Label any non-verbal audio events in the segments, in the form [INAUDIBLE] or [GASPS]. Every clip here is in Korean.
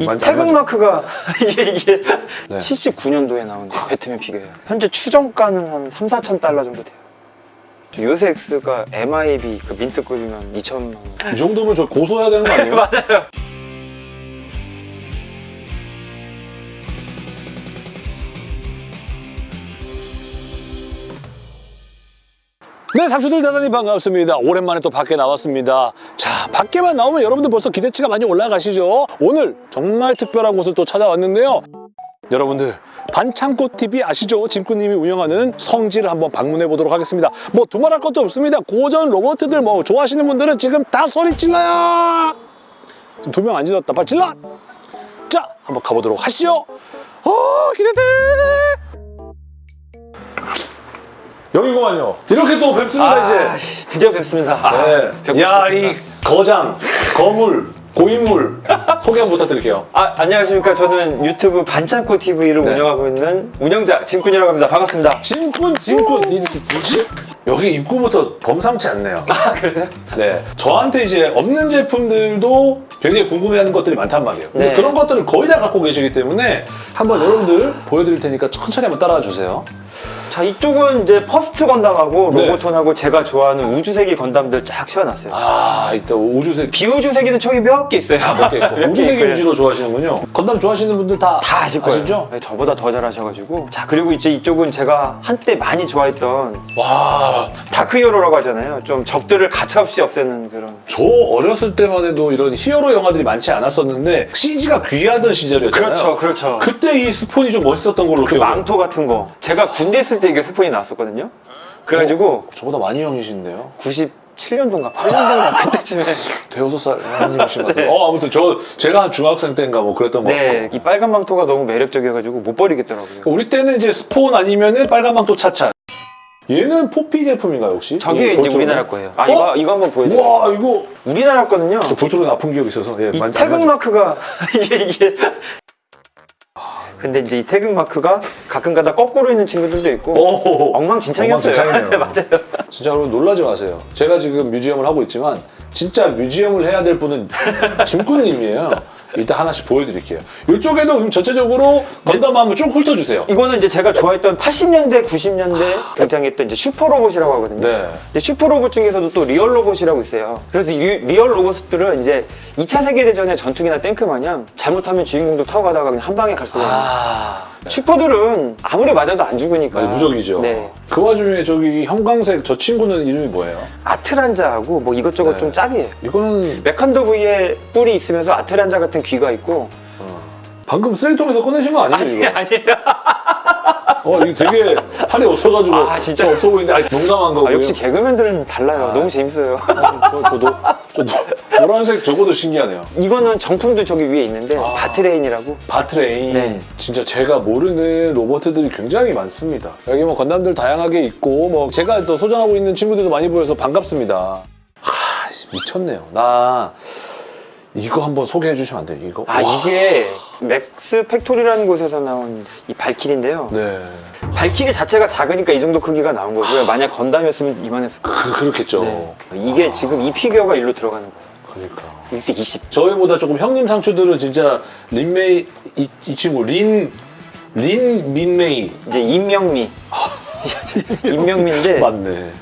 이 태극 안 마크가 [LAUGHS] 이게 이게 네. 79년도에 나온 배트맨 피규어예요. 현재 추정가는 한 3, 4천 달러 정도 돼요. 요새 X가 MIB 그 민트급이면 2천만 원. 이 정도면 저 고소해야 되는 거 아니에요? [LAUGHS] 맞아요. 네, 상추들 대단히 반갑습니다. 오랜만에 또 밖에 나왔습니다. 자, 밖에만 나오면 여러분들 벌써 기대치가 많이 올라가시죠? 오늘 정말 특별한 곳을 또 찾아왔는데요. 여러분들, 반창고TV 아시죠? 진꾸님이 운영하는 성지를 한번 방문해 보도록 하겠습니다. 뭐 두말할 것도 없습니다. 고전 로봇들 뭐 좋아하시는 분들은 지금 다 소리 질러요! 두 명 안 질렀다. 빨리 질러! 자, 한번 가보도록 하시죠. 어, 기대돼! 여기구만요. 이렇게 또 뵙습니다, 이제. 아, 드디어 뵙습니다. 네. 뵙고 야, 싶습니다. 이 거장, 거물, 고인물 소개 한번 부탁드릴게요. 아, 안녕하십니까. 저는 유튜브 반창고 TV를 네. 운영하고 있는 운영자 짐꾼이라고 합니다. 반갑습니다. 짐꾼, 짐꾼. 이렇게 뭐지? 여기 입구부터 범상치 않네요. 아, 그래요? 네. 저한테 이제 없는 제품들도 굉장히 궁금해하는 것들이 많단 말이에요. 근데 네. 그런 것들을 거의 다 갖고 계시기 때문에 한번 여러분들 보여드릴 테니까 천천히 한번 따라와 주세요. 자, 이쪽은 이제 퍼스트 건담하고 네. 로보톤하고 제가 좋아하는 우주세기 건담들 쫙 세워놨어요. 아, 이따 우주색 비우주세기는 총이 몇개 있어요. 몇 개 있고 몇개 우주세계 있고요. 위주로 좋아하시는군요. 건담 좋아하시는 분들 다, 다 아실 거예요. 아시죠? 네, 저보다 더 잘하셔가지고. 자, 그리고 이제 이쪽은 제가 한때 많이 좋아했던 와, dark hero라고 하잖아요. 좀 적들을 가차없이 없애는 그런. 저 어렸을 때만 해도 이런 히어로 영화들이 많지 않았었는데 CG가 귀하던 시절이었잖아요. 그렇죠, 그렇죠. 그때 이 스폰이 좀 멋있었던 걸로 그 기억해요. 망토 같은 거. 제가 군대 있을 때 이게 스폰이 나왔었거든요. 그래가지고 저보다 많이 형이신데요. 97년도인가 8년도인가 [LAUGHS] 그때쯤에 대여섯 살 형님이신 것 같아요. 어, 아무튼 저 제가 한 중학생 때인가 뭐 그랬던 것 같고. 네, 이 빨간 망토가 너무 매력적이어가지고 못 버리겠더라고요. 우리 때는 이제 스폰 아니면은 빨간 망토 차차. 얘는 포피 제품인가요 혹시? 저게 이 이제? 우리나라 거예요. 아, 어? 이거, 이거 한번 보여드릴게요. 와 이거 우리나라 거는요. 저 볼트로는 아픈 기억이 있어서 예, 이 태극 안 마크가 [LAUGHS] 이게 이게 근데 이제 이 태극 마크가 가끔가다 거꾸로 있는 친구들도 있고 오, 엉망진창이었어요. 엉망진창이네요. [LAUGHS] 네, 맞아요. 진짜 여러분 놀라지 마세요. 제가 지금 museum을 하고 있지만 진짜 museum을 해야 될 분은 짐꾼님이에요. 일단 하나씩 보여드릴게요. 이쪽에도 전체적으로 건담 한번 쭉 훑어주세요. 이거는 이제 제가 좋아했던 80년대, 90년대 등장했던 이제 슈퍼 로봇이라고 하거든요. 네. 근데 슈퍼 로봇 중에서도 또 real 로봇이라고 있어요. 그래서 이 리, real 로봇들은 이제 2차 세계대전의 전투기나 탱크 마냥 잘못하면 주인공들 타고 가다가 그냥 한 방에 갈 수가 있는 아. 슈퍼들은 아무리 맞아도 안 죽으니까. 아니, 무적이죠. 네. 그 와중에 저기 형광색 저 친구는 이름이 뭐예요? 아트란자하고 뭐 이것저것 네. 좀 짭이에요. 이거는 메칸더 V에 뿔이 있으면서 아트란자 같은 귀가 있고 어, 방금 쓰레기통에서 꺼내신 거 아니에요? 이거? [LAUGHS] 아니에요. 어, 이게 되게 팔이 없어가지고 아, 진짜? 더 없어 보이는데 아니, 농담한 거고요. 아, 역시 개그맨들은 달라요. 아. 너무 재밌어요. 어, 저, 저도 저 노- 노란색 저거도 신기하네요. 이거는 정품도 저기 위에 있는데 아. 바트레인이라고 바트레인 네. 진짜 제가 모르는 로봇들이 굉장히 많습니다 여기 뭐 건담들 다양하게 있고 뭐 제가 또 소장하고 있는 친구들도 많이 보여서 반갑습니다 하 미쳤네요 나 이거 한번 소개해 주시면 안 돼요? 이거? 아 와. 이게 맥스 팩토리라는 곳에서 나온 이 발키리인데요. 네. 발키리 자체가 작으니까 이 정도 크기가 나온 거고요. 만약 건담이었으면 이만했을 거예요. 그, 그렇겠죠. 네. 이게 지금 이 피규어가 일로 들어가는 거예요. 그러니까. 이게 20 저희보다 조금 형님 상추들은 진짜 린메이 이, 이 친구 린 린 민메이. 이제 임명미. [LAUGHS] 임명미인데 맞네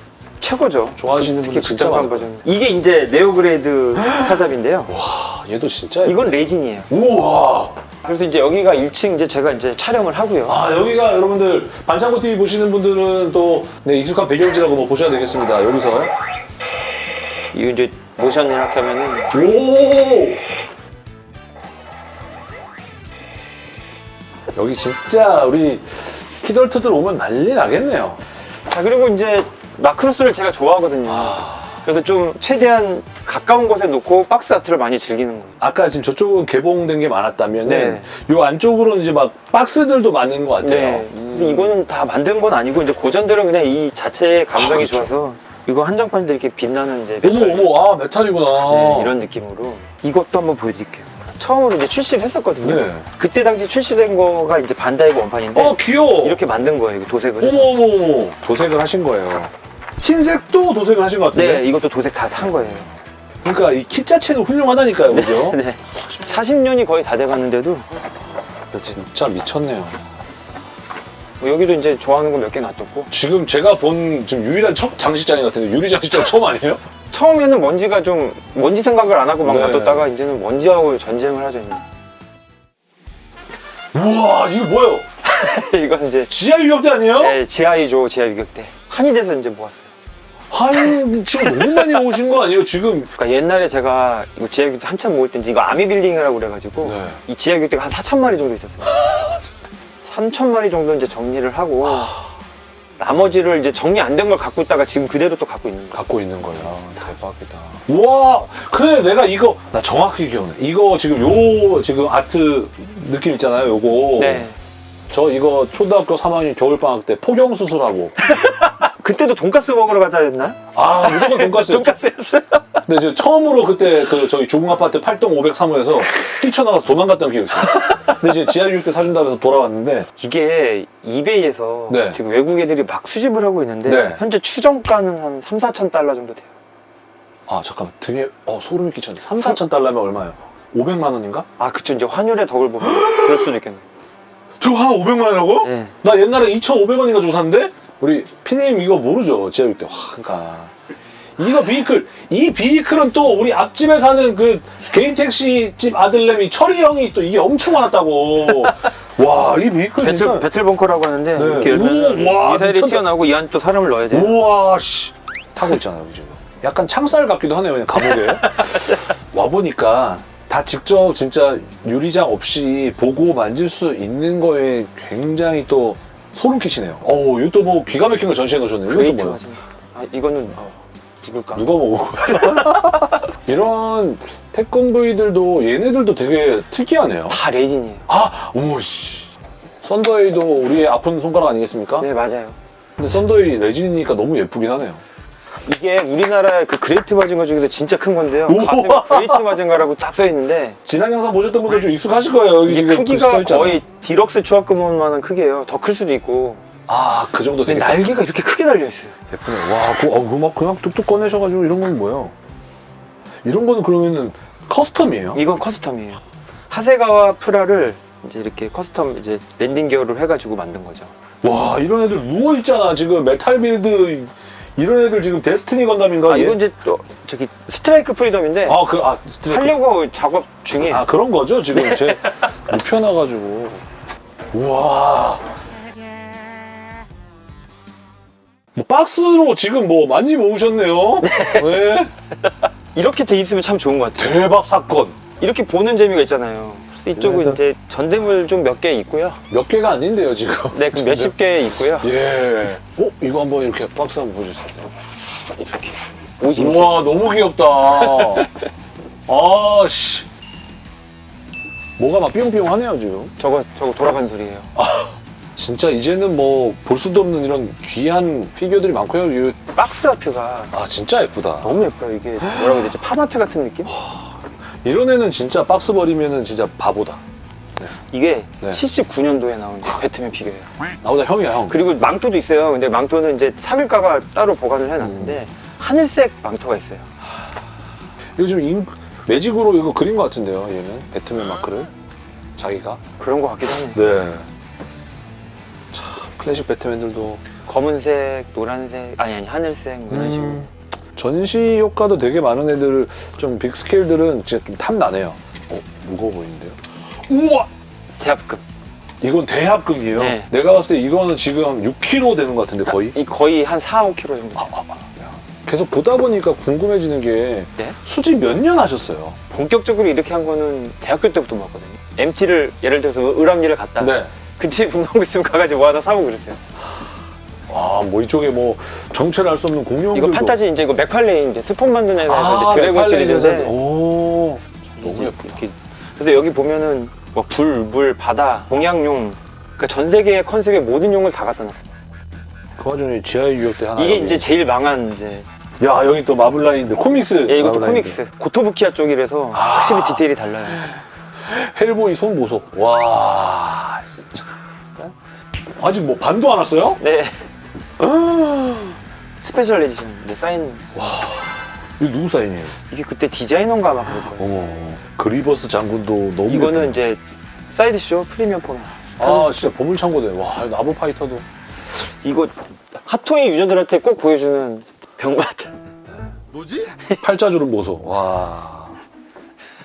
최고죠. 좋아하시는 분들 진짜 많을 버전. 이게 이제 네오그레이드 [GASPS] 사잡인데요. 와 얘도 진짜 이건 레진이에요. 우와! 그래서 이제 여기가 1층 이제 제가 이제 촬영을 하고요. 아 여기가 여러분들 반창고 TV 보시는 분들은 또 네, 익숙한 배경지라고 뭐 보셔야 되겠습니다. 여기서. 이거 이제 모션 이렇게 하면은 오! 여기 진짜 우리 키덜트들 오면 난리 나겠네요. 자 그리고 이제 마크로스를 제가 좋아하거든요 그래서 좀 최대한 가까운 곳에 놓고 박스 아트를 많이 즐기는 거예요 아까 지금 저쪽은 개봉된 게 많았다면 네. 요 안쪽으로는 이제 막 박스들도 많은 것 같아요. 네. 근데 이거는 다 만든 건 아니고 이제 고전들은 그냥 이 자체의 감성이 아, 그렇죠. 좋아서 이거 한정판인데 이렇게 빛나는 이제 어머 메탈, 어머 아 메탈이구나. 네, 이런 느낌으로 이것도 한번 보여드릴게요 처음으로 이제 출시를 했었거든요 네. 그때 당시 출시된 거가 이제 반다이고 원판인데 어 귀여워. 이렇게 만든 거예요 도색을 해서 어머 어머 어머 도색을 하신 거예요. 흰색도 도색을 하신 것 같은데. 네 이것도 도색 다 한 거예요 그러니까 이키 자체는 훌륭하다니까요, [LAUGHS] 그죠? 네. 40년이 거의 다 돼가는데도 진짜 미쳤네요. 뭐 여기도 이제 좋아하는 거 몇 개 놔뒀고 지금 제가 본 지금 유일한 첫 장식장인 것 같은데 유리 장식장 처음 아니에요? 처음에는 먼지가 좀 먼지 생각을 안 하고 막 네. 놔뒀다가 이제는 먼지하고 전쟁을 하죠. 이제. 우와 이거 뭐예요? [LAUGHS] 이건 이제 지하 유격대 아니에요? 네, 지하이죠 지하 유격대 한의대에서 이제 모았어요. 아유 지금 너무 많이 오신 거 아니에요 지금? 그러니까 옛날에 제가 이거 지하 유격대 한참 모을 때 이거 아미 빌딩이라고 그래가지고 네. 이 지하 유격대가 한 4천 마리 정도 있었어요. [LAUGHS] 3천 마리 정도 이제 정리를 하고 나머지를 이제 정리 안 된 걸 갖고 있다가 지금 그대로 또 갖고 있는 거예요. 갖고 있는 거야. 대박이다. 우와, 그래 내가 이거 나 정확히 기억나. 이거 지금 요 지금 아트 느낌 있잖아요. 요거. 네. 저 이거 초등학교 3학년 겨울 방학 때 포경 수술하고. [LAUGHS] 그때도 돈가스 먹으러 가자 했나? 아 무조건 돈까스였죠. [LAUGHS] 돈가스였어요. 근데 이제 처음으로 그때 그 저희 주공 아파트 8동 503호에서 뛰쳐나가서 도망갔던 기억이 있어요. 근데 이제 지하 유육 때 사준다고 해서 돌아왔는데 이게 이베이에서 네. 지금 외국 애들이 막 수집을 하고 있는데 네. 현재 추정가는 한 3, 4천 달러 정도 돼요. 아 잠깐만 되게 어 소름이 끼쳤네. 3, 4천 달러면 얼마예요? 500만 원인가? 아 그쵸 이제 환율의 덕을 보면 그럴 수도 있겠네. 저거 한 500만 원이라고? 네. 나 옛날에 2,500원인가 주고 샀는데 우리 피디님 이거 모르죠 지하육 때. 와, 그러니까 이거 비이클 이 비이클은 또 우리 앞집에 사는 그 개인 택시 집 아들내미 철이 형이 또 이게 엄청 많았다고. 와 이 vehicle battle, 진짜. 배틀 벙커라고 하는데 네. 이렇게 열면 오, 와, 미사일이 미쳤다. 튀어나오고 이 안에 또 사람을 넣어야 돼요. 우와 씨 타고 있잖아요 지금. 약간 창살 같기도 하네요 그냥 감옥에. [LAUGHS] 와 보니까 다 직접 진짜 유리장 없이 보고 만질 수 있는 거에 굉장히 또 소름 끼치네요. 어우 또뭐 기가 막힌 거 전시해 놓으셨네요. 이것도 그레이트 뭐야? 아 이거는 누굴까? 누가 먹어? [LAUGHS] 이런 태권브이들도 얘네들도 되게 특이하네요. 다 레진이에요. 아, 오씨. 썬더웨이도 우리의 아픈 손가락 아니겠습니까? 네 맞아요. 근데 썬더웨이 레진이니까 너무 예쁘긴 하네요. 이게 우리나라의 그 그레이트 마징가 중에서 진짜 큰 건데요. 가슴에 그레이트 마징가라고 딱 써 있는데 지난 영상 보셨던 분들 좀 익숙하실 거예요. 여기 이게 지금 크기가. 거의 디럭스 조합금만한 크기예요. 더 클 수도 있고. 아, 그 정도 되겠다. 날개가 이렇게 크게 달려 있어요. 예쁘네. 와, 그, 어, 그막 그냥 뚝뚝 꺼내셔가지고 이런 건 뭐예요? 이런 거는 그러면은 custom이에요? 이건 custom이에요. 하세가와 프라를 이제 이렇게 custom 이제 landing gear를 해가지고 만든 거죠. 와, 이런 애들 누워있잖아. 지금 메탈 빌드. 이런 애들 지금 데스티니 건담인가? 아, 얘? 이건 이제 또 저기 스트라이크 프리덤인데 아, 그, 아, 스트레이트. 하려고 작업 중이에요. 아 그런 거죠 지금 제 눕혀놔가지고 우와 뭐 박스로 지금 뭐 많이 모으셨네요 네. [LAUGHS] 이렇게 돼 있으면 참 좋은 것 같아요. 대박 사건 이렇게 보는 재미가 있잖아요. 이쪽은 네, 이제 전대물 좀 몇 개 있고요. 몇 개가 아닌데요 지금 네, 그 몇십 개 있고요. 예. 어 이거 한번 이렇게 박스 한번 보여주세요 이렇게. 50. 우와 너무 귀엽다 [LAUGHS] 아 씨 뭐가 막 삐용삐용 하네요 지금 저거 저거 돌아간 소리예요. 진짜 이제는 뭐 볼 수도 없는 이런 귀한 피규어들이 많고요 이- box art가 아 진짜 예쁘다 너무 예뻐요. 이게 뭐라고 해야 되지? 팝아트 같은 느낌? 이런 애는 진짜 박스 버리면은 진짜 바보다. 이게 네. 79년도에 나온 배트맨 피규어예요. 나보다 형이야 형. 그리고 망토도 있어요. 근데 망토는 이제 사빌가가 따로 보관을 해놨는데 하늘색 망토가 있어요. 지금 인, 매직으로 이거 그린 것 같은데요. 얘는 배트맨 마크를 자기가. 그런 것 같기도 하네요. 네. 참 클래식 배트맨들도 검은색, 노란색, 아니 아니 하늘색 뭐 이런 식으로. 음, 전시 효과도 되게 많은 애들 좀 빅스케일들은 진짜 좀 탐나네요. 어 무거워 보이는데요. 우와 대합급. 이건 대합금이에요. 네. 내가 봤을 때 이거는 지금 6kg 되는 것 같은데 거의. 이 거의 한 4, 5kg 정도. 아, 아, 아. 야. 계속 보다 보니까 궁금해지는 게 네? 수집 몇년 하셨어요? 본격적으로 이렇게 한 거는 대학교 때부터 봤거든요. MT를 예를 들어서 을암리를 갔다. 네. 근처에 [LAUGHS] 거 있으면 가가지고 뭐 하나 사고 그랬어요. 아, 뭐 이쪽에 뭐 정체를 알 수 없는 공룡 이거 판타지 이제 이거 맥팔레인 이제 스폰 만드는 애가 아, 이제 드래곤 시리즈인데 오, 너무 예쁘다. 이렇게 그래서 여기 보면은 뭐 불, 물, 바다, 동양용 그러니까 전 세계의 컨셉의 모든 용을 다 갖다 놨어요. 그 와중에 지하의 유역 때 하나. 이게 여기. 이제 제일 망한 이제 야 여기 또 마블라인들 코믹스. 예, 이것도 마블라인들. 코믹스 고토부키아 쪽이라서 아. 확실히 디테일이 달라요. 헬보이 손 보소. 와. 아직 뭐 반도 안 왔어요? 네. [GASPS] 스페셜 에디션 네, 사인 이거 누구 사인이에요? 이게 그때 디자이너인가 아마 그럴 거예요. 어머 그리버스 장군도 너무 이거는 이제 사이드쇼 프리미엄 폰. 아 진짜 보물창고네 와 나무 파이터도 이거 핫토이 user들한테 꼭 보여주는 병맛. [LAUGHS] 팔자주름 보소 와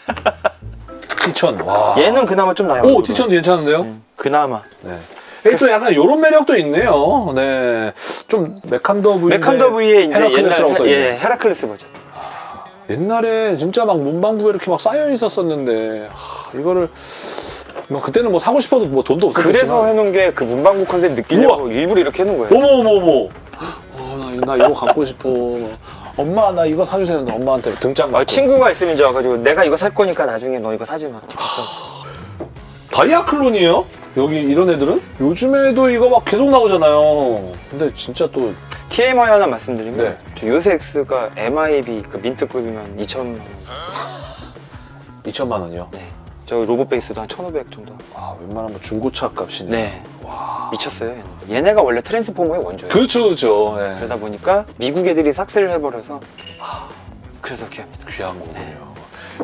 [LAUGHS] 티천 와 얘는 그나마 좀 나아요. 오. 티천도 괜찮은데요? 음, 그나마. 네. 이게 또 약간 이런 매력도 있네요. 네. 좀 메칸더 V. 메칸더 V의 이제 헤라클레스라고 옛날 써있네. 예, 헤라클레스 버전. 옛날에 진짜 막 문방구에 이렇게 막 쌓여 있었었는데 하, 이거를 뭐 그때는 뭐 사고 싶어도 뭐 돈도 없었겠지만 그래서 해놓은 게 그 문방구 컨셉 느끼려고 일부러 이렇게 해놓은 거예요. 어머 어머 어머. 어, 나, 나 이거 갖고 싶어. 엄마 나 이거 사주세요. 했는데 엄마한테 등짝 아, 맞고. 친구가 있으면 이제 와가지고 내가 이거 살 거니까 나중에 너 이거 사지 마. 다이아 클론이에요? 여기 이런 애들은? 요즘에도 이거 막 계속 나오잖아요. 근데 진짜 또 TMI 하나 말씀드리면 네. 저 요새 X가 MIB 그 민트급이면 2천만 원. 2천만 원이요. 네. 저 로봇 베이스도 한 1,500 정도. 아 웬만하면 중고차 값이네. 네. 와. 미쳤어요. 얘는. 얘네가 원래 트랜스포머의 원조예요. 그렇죠 그렇죠. 네. 그러다 보니까 미국 애들이 싹쓸이를 해버려서 그래서 귀합니다. 귀한 거군요.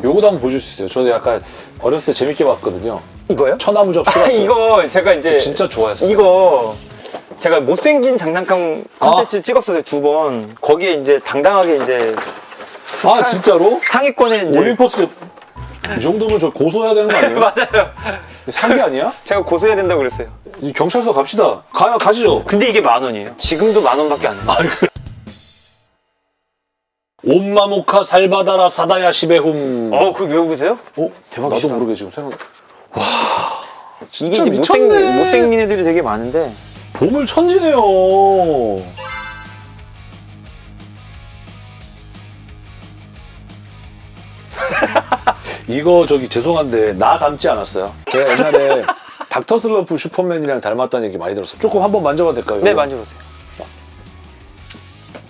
요거도 한번 보여줄 수 있어요. 저도 약간 어렸을 때 재밌게 봤거든요. 이거요? 천하무적 아, 슈가트. 이거 제가 이제 진짜 좋아했어요. 이거 제가 못생긴 장난감 콘텐츠 찍었어요 두 번. 거기에 이제 당당하게 이제 아 진짜로? 상위권에 이제 올림포스 이 정도면 저 고소해야 되는 거 아니에요? [LAUGHS] 맞아요. 상기 아니야? 제가 고소해야 된다고 그랬어요. 이제 경찰서 갑시다. 가요 가시죠. 근데 이게 만 원이에요. 지금도 만 원밖에 안 해요. 옴마모카 살바다라 사다야 시베훔. 어, 그거 외우세요? 어? 대박이다. 나도 모르게 지금 생각. 이게 진짜 이제 못생. 못생긴 애들이 되게 많은데 보물 천지네요. [LAUGHS] 이거 저기 죄송한데 나 닮지 않았어요. 제가 옛날에 [LAUGHS] 닥터 슬럼프 슈퍼맨이랑 닮았다는 얘기 많이 들었어요. 조금 한번 만져봐도 될까요? 네 만져보세요.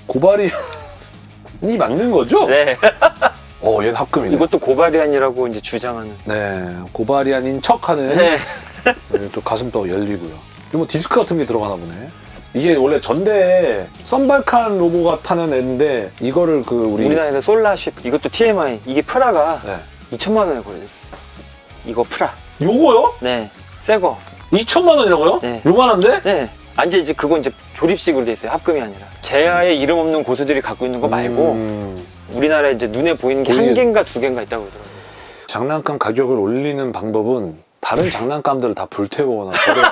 고바리안이 맞는 거죠? 네. [LAUGHS] 어, 얘는 합금이네. 이것도 고바리안이라고 이제 주장하는. 네, 고바리안인 척하는 네. [LAUGHS] 네, 또 가슴도 열리고요. 이거 뭐 디스크 같은 게 들어가나 보네. 이게 원래 전대에 썬발칸 로보가 타는 애인데 이거를 그 우리 우리나라에서 솔라쉽 이것도 TMI 이게 프라가 네. 2천만 원에 거래됐어요. 이거 프라. 요거요? 네. 새 거. 2천만 원이라고요? 네. 요만한데? 네. 아니 이제 그건 이제 조립식으로 돼 있어요. 합금이 아니라. 재야에 이름 없는 고수들이 갖고 있는 거 말고 음, 우리나라에 이제 눈에 보이는 게 한 개인가 두 개인가 있다고 그러더라고요. 장난감 가격을 올리는 방법은 다른 장난감들을 다 불태우거나 버려요.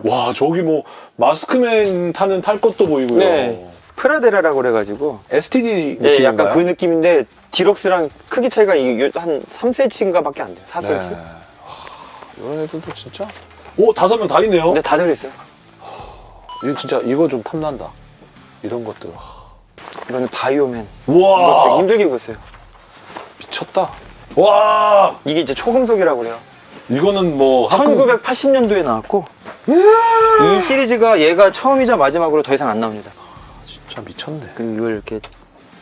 [LAUGHS] 와 저기 뭐 마스크맨 타는 탈 것도 보이고요. 네. 프라데라라고 그래가지고 STD 네, 느낌인가요? 약간 그 느낌인데 디럭스랑 크기 차이가 한 3cm인가 밖에 안 돼요. 4cm. 네. 하, 이런 애들도 진짜 오 다섯 명 다 있네요. 근데 다들 있어요. 이거 진짜 이거 좀 탐난다. 이런 것들. 이거는 바이오맨. 이거 되게 와 힘들게 구했어요. 미쳤다. 와 이게 이제 초금속이라고 그래요. 이거는 뭐 합금- 1980년도에 나왔고 음. 이 시리즈가 얘가 처음이자 마지막으로 더 이상 안 나옵니다. 진짜 미쳤네. 그리고 이걸 이렇게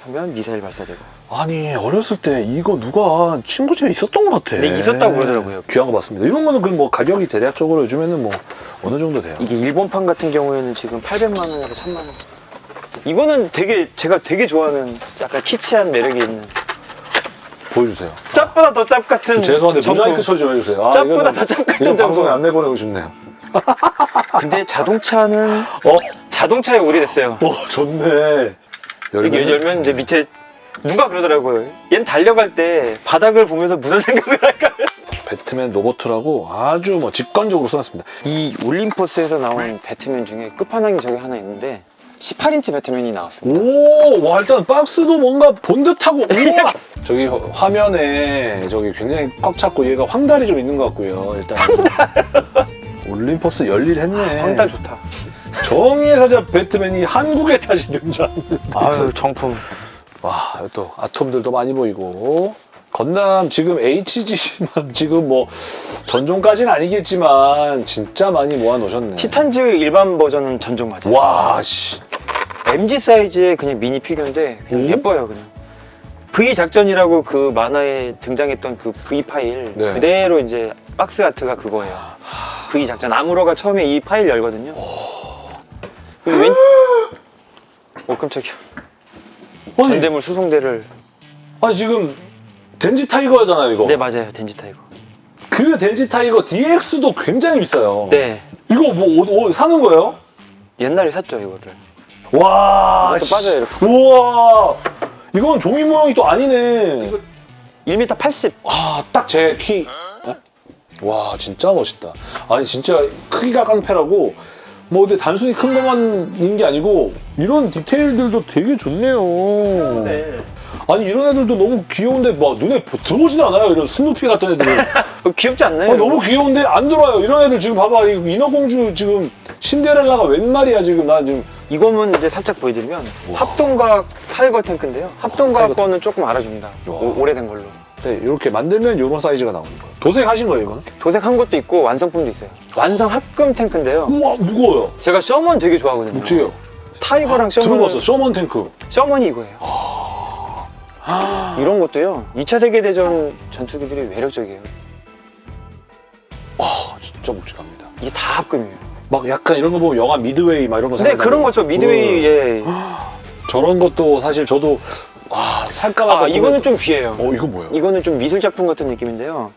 하면 미사일 발사되고. 아니 어렸을 때 이거 누가 친구 집에 있었던 것 같아. 네, 있었다고 그러더라고요. 귀한 거 봤습니다. 이런 거는 그럼 뭐 가격이 대략적으로 요즘에는 뭐 어느 정도 돼요? 이게 일본판 같은 경우에는 지금 800만 원에서 1000만 원. 이거는 되게 제가 되게 좋아하는 약간 키치한 매력이 있는 보여주세요. 짭보다 더 짭 같은 죄송한데 정품. 모자이크 처리 좀 해주세요. 아, 짭보다 더 짭 같은 방송에. 안 내보내고 싶네요. [LAUGHS] 근데 자동차는 어? 자동차에 오래됐어요. 어 좋네. 이게 열면 이제 밑에 누가 그러더라고요. 얜 달려갈 때 바닥을 보면서 무슨 생각을 할까? 배트맨 로보트라고 아주 뭐 직관적으로 써놨습니다. 이 올림포스에서 나온 배트맨 중에 끝판왕이 저기 하나 있는데 18인치 배트맨이 나왔습니다. 오, 와 일단 박스도 뭔가 본 듯하고 우와! 저기 화- 화면에 저기 굉장히 꽉 찼고 얘가 황달이 좀 있는 것 같고요. 일단 올림포스 열일했네. 황달 좋다. 정의의 사자 배트맨이 한국에 다시 등장. 아유 정품. 와, 또 아톰들도 많이 보이고. 건담 지금 HG만 [LAUGHS] 지금 뭐 전종까지는 아니겠지만 진짜 많이 모아놓으셨네. 티탄즈 일반 버전은 전종 맞아요. 와, 씨. MG 사이즈의 그냥 미니 피규어인데 그냥 음? 예뻐요 그냥. V 작전이라고 그 만화에 등장했던 그 V 파일 네. 그대로 이제 box art가 그거예요. V 작전 아무로가 처음에 이 파일 열거든요. 그리고 왼... 오 깜짝이야. 아니. 전대물 수송대를 아니 지금 덴지 타이거잖아요 이거. 네 맞아요 덴지 타이거. 그 덴지 타이거 DX도 굉장히 비싸요. 네 이거 뭐 오- 오- 사는 거예요? 옛날에 샀죠 이거를. 와. 씨. 빠져요, 이렇게. 우와. 이건 종이 모양이 또 아니네. 1m 80. 아, 딱 제 키. 어? 와, 진짜 멋있다. 아니, 진짜 크기가 깡패라고. 뭐, 근데 단순히 큰 것만인 게 아니고, 이런 디테일들도 되게 좋네요. 네. 아니, 이런 애들도 너무 귀여운데, 막 눈에 보- 들어오지도 않아요. 이런 스누피 같은 애들은. 어, [LAUGHS] 귀엽지 않나요? 아, 너무 귀여운데 안 들어와요. 이런 애들 지금 봐봐. 이 인어공주 지금 신데렐라가 웬 말이야, 지금. 나 지금. 이거는 이제 살짝 보여드리면. 합동과학 타이거 탱크인데요. 합동과학 타이거 거는 조금 알아줍니다. 오, 오래된 걸로. 네, 이렇게 만들면 이런 사이즈가 나오는 거예요. 도색하신 거예요, 이거는? 도색한 것도 있고 완성품도 있어요. 완성 합금 탱크인데요. 우와, 무거워요. 제가 셔먼 되게 좋아하거든요. 묵직해요. 타이거랑 셔먼 들어봤어, 셔먼 탱크. 셔먼이 이거예요. 이런 것도요. 2차 세계대전 전투기들이 매력적이에요. 와, 진짜 묵직합니다. 이게 다 합금이에요. 막 약간 이런 거 보면 영화 미드웨이 막 이런 거 네, 생각나요. 그런 거죠. 미드웨이, 예. 저런 것도 사실 저도 와 살까 말까 아, 이거는 좀 귀해요. 어 이거 뭐예요? 이거는 좀 미술 작품 같은 느낌인데요.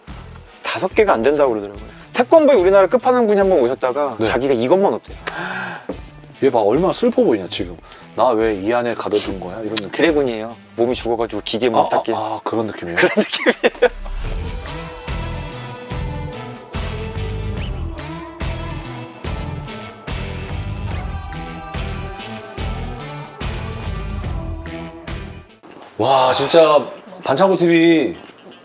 다섯 개가 안 된다고 그러더라고요. 태권도에 우리나라 끝판왕 분이 한 번 오셨다가 네. 자기가 이것만 없대요. [GASPS] 얘 봐 얼마나 슬퍼 보이냐 지금 나 왜 이 안에 가둬둔 거야 이런 느낌 드래곤이에요. 몸이 죽어가지고 기계 아, 못 닦게. 아, 아, 그런 느낌이에요? 그런 느낌이에요. 와 진짜 반창고 TV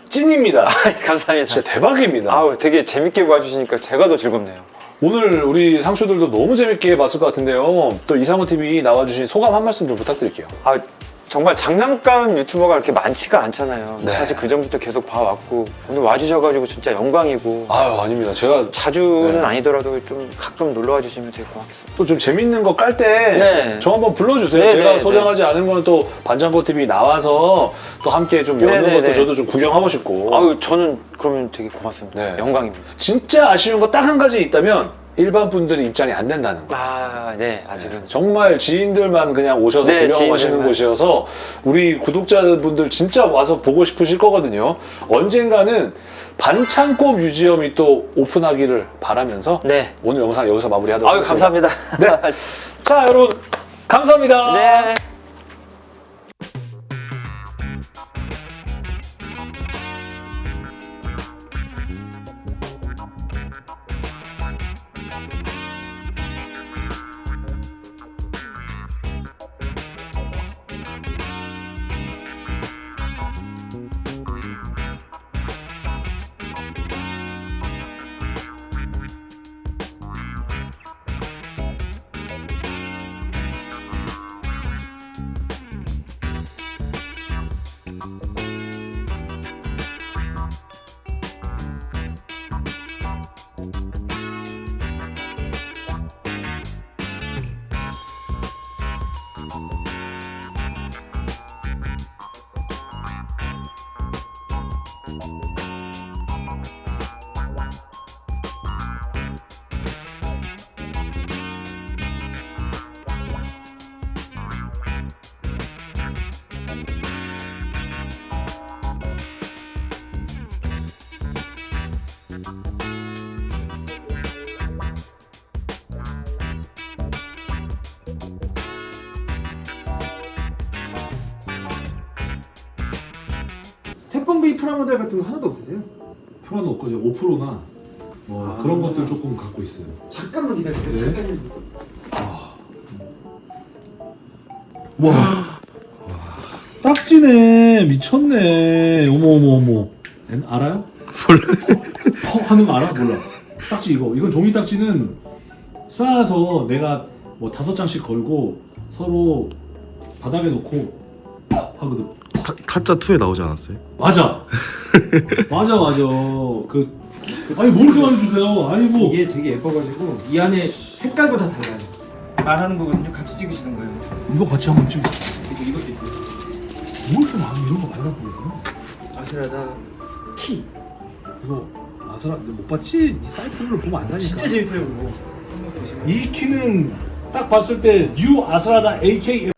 찐입니다 감사합니다. 진짜 대박입니다 아우, 되게 재밌게 봐주시니까 제가 더 즐겁네요. 오늘 우리 상추들도 너무 재밌게 봤을 것 같은데요 또 이상호 TV 나와주신 소감 한 말씀 좀 부탁드릴게요 아, 정말 장난감 유튜버가 그렇게 많지가 않잖아요. 네. 사실 그 전부터 계속 봐왔고 오늘 와주셔가지고 진짜 영광이고 아유 아닙니다 제가 자주는 네. 아니더라도 좀 가끔 놀러 와 주시면 되게 고맙겠습니다. 또 좀 재밌는 거 깔 때저 네. 한번 불러주세요. 네, 제가 네, 소장하지 않은 거는 또 반장고 TV 나와서 또 함께 좀 여는 네, 네, 것도 네. 저도 좀 구경하고 싶고. 아유, 저는 그러면 되게 고맙습니다. 네. 영광입니다. 진짜 아쉬운 거 딱 한 가지 있다면 일반 분들이 입장이 안 된다는 거. 아, 네, 아직은. 정말 지인들만 그냥 오셔서 네, 구경하시는. 곳이어서 우리 구독자분들 진짜 와서 보고 싶으실 거거든요. 언젠가는 반창고 뮤지엄이 또 오픈하기를 바라면서 네. 오늘 영상 여기서 마무리하도록 아유, 하겠습니다. 감사합니다. 네. [LAUGHS] 자, 여러분 감사합니다. 네. 태권브이 프라모델 같은 거 하나도 없으세요? 프로는 없고 이제 5%나 뭐 아. 그런 것들 조금 갖고 있어요. 잠깐만 기다리세요. 네. 잠깐. 와 딱지네 미쳤네 어머 어머 어머 엔- 알아요? 몰라 퍼 하는 거 알아? 몰라 딱지 이거 이건 종이 딱지는 쌓아서 내가 뭐 다섯 장씩 걸고 서로 바닥에 놓고 퍽 하거든 타, 타짜 2에 나오지 않았어요? 맞아 맞아 맞아 그 아니 뭘 그렇게 많이 주세요 아이고 이게 되게 예뻐가지고 이 안에 색깔도 다 달라요. 말하는 거거든요. 같이 찍으시는 거예요. 이거 같이 한번 찍어 그리고 이것도 있어요. 뭘 이렇게 많이 이런 거 말라 보이구나 아스라다 키. 이거 아스라 못 봤지? 이 사이트를 보면 안다니까 진짜 재밌어요 보시면. 이 키는 딱 봤을 때 뉴 아스라다 AK